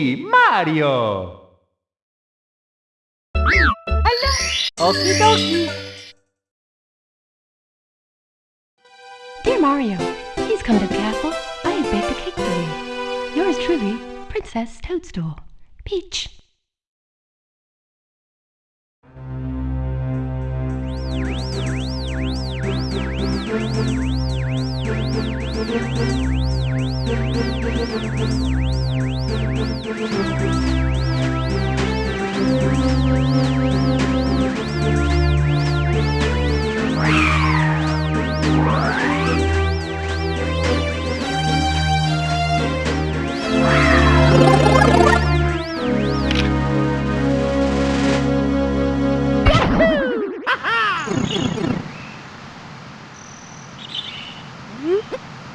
Mario! Okie dokie. Dear Mario, please come to the castle. I have baked a cake for you. Yours truly, Princess Toadstool. Peach.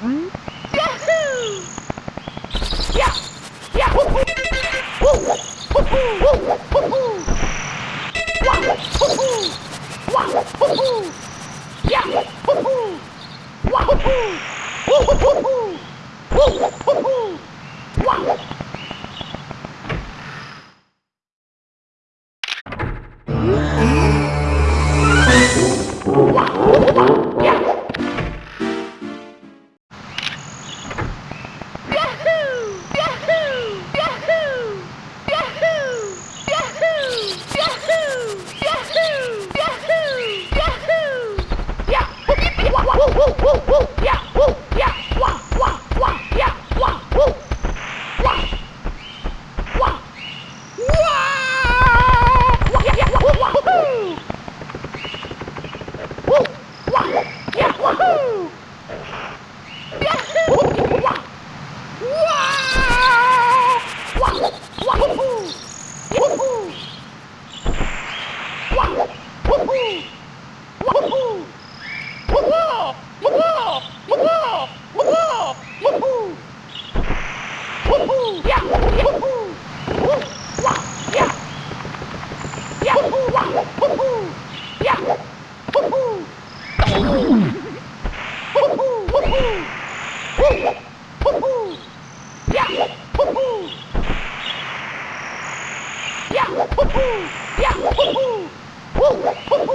Mm-hmm. 호호! 야! 호호! 와호호! 호호호호! 呀呼呼呀呼呼呼呼呼